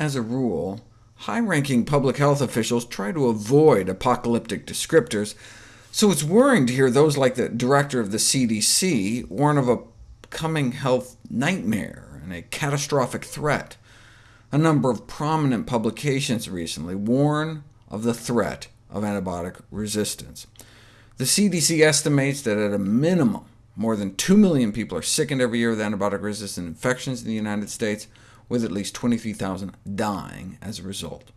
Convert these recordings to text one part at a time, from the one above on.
As a rule, high-ranking public health officials try to avoid apocalyptic descriptors, so it's worrying to hear those like the director of the CDC warn of a coming health nightmare and a catastrophic threat. A number of prominent publications recently warn of the threat of antibiotic resistance. The CDC estimates that at a minimum, more than 2 million people are sickened every year with antibiotic-resistant infections in the United States, with at least 23,000 dying as a result.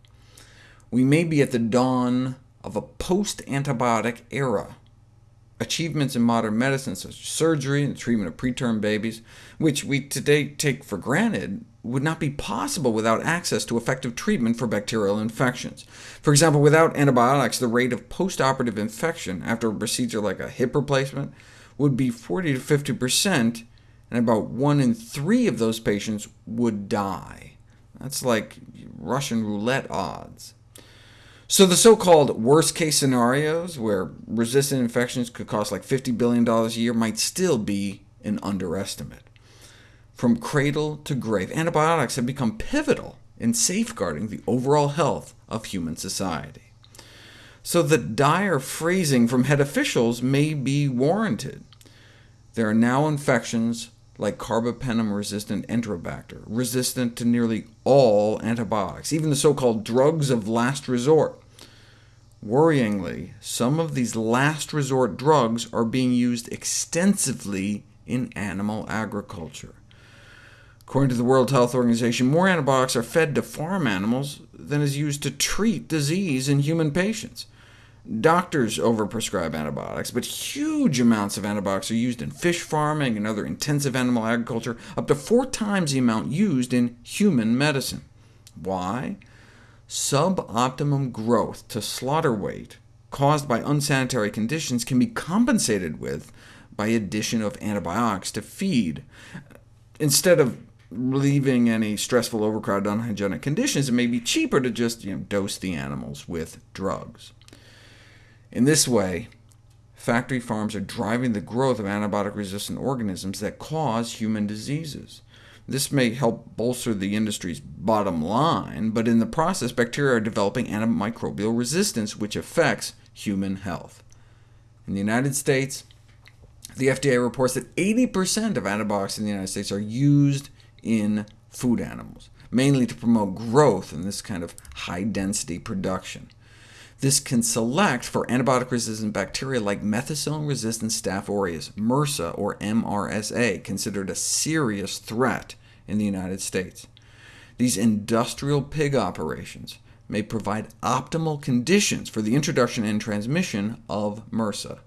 We may be at the dawn of a post-antibiotic era. Achievements in modern medicine, such as surgery and the treatment of preterm babies, which we today take for granted, would not be possible without access to effective treatment for bacterial infections. For example, without antibiotics, the rate of postoperative infection after a procedure like a hip replacement would be 40 to 50%, and about 1 in 3 of those patients would die. That's like Russian roulette odds. So the so-called worst-case scenarios, where resistant infections could cost like $50 billion a year, might still be an underestimate. From cradle to grave, antibiotics have become pivotal in safeguarding the overall health of human society. So the dire phrasing from head officials may be warranted. There are now infections like carbapenem-resistant Enterobacter, resistant to nearly all antibiotics, even the so-called drugs of last resort. Worryingly, some of these last resort drugs are being used extensively in animal agriculture. According to the World Health Organization, more antibiotics are fed to farm animals than is used to treat disease in human patients. Doctors overprescribe antibiotics, but huge amounts of antibiotics are used in fish farming and other intensive animal agriculture, up to four times the amount used in human medicine. Why? Suboptimum growth to slaughter weight caused by unsanitary conditions can be compensated with by addition of antibiotics to feed. Instead of relieving any stressful, overcrowded, unhygienic conditions, it may be cheaper to just you know, dose the animals with drugs. In this way, factory farms are driving the growth of antibiotic-resistant organisms that cause human diseases. This may help bolster the industry's bottom line, but in the process, bacteria are developing antimicrobial resistance, which affects human health. In the United States, the FDA reports that 80% of antibiotics in the United States are used in food animals, mainly to promote growth in this kind of high-density production. This can select for antibiotic-resistant bacteria like methicillin-resistant Staph aureus, MRSA or MRSA, considered a serious threat in the United States. These industrial pig operations may provide optimal conditions for the introduction and transmission of MRSA.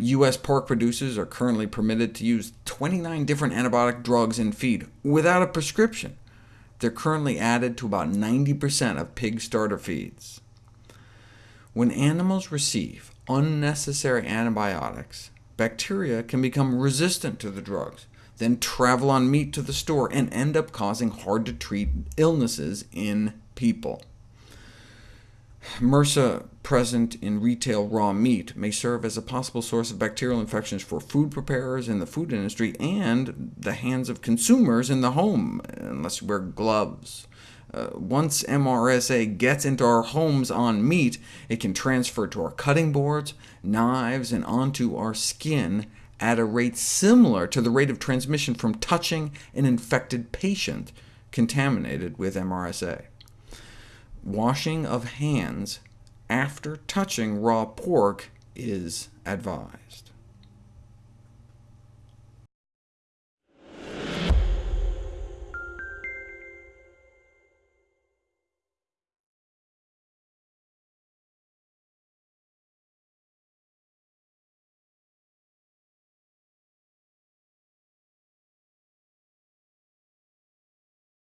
U.S. pork producers are currently permitted to use 29 different antibiotic drugs in feed without a prescription. They're currently added to about 90% of pig starter feeds. When animals receive unnecessary antibiotics, bacteria can become resistant to the drugs, then travel on meat to the store, and end up causing hard-to-treat illnesses in people. MRSA present in retail raw meat may serve as a possible source of bacterial infections for food preparers in the food industry and the hands of consumers in the home, unless you wear gloves. Uh, once MRSA gets into our homes on meat, it can transfer to our cutting boards, knives, and onto our skin at a rate similar to the rate of transmission from touching an infected patient contaminated with MRSA washing of hands after touching raw pork is advised.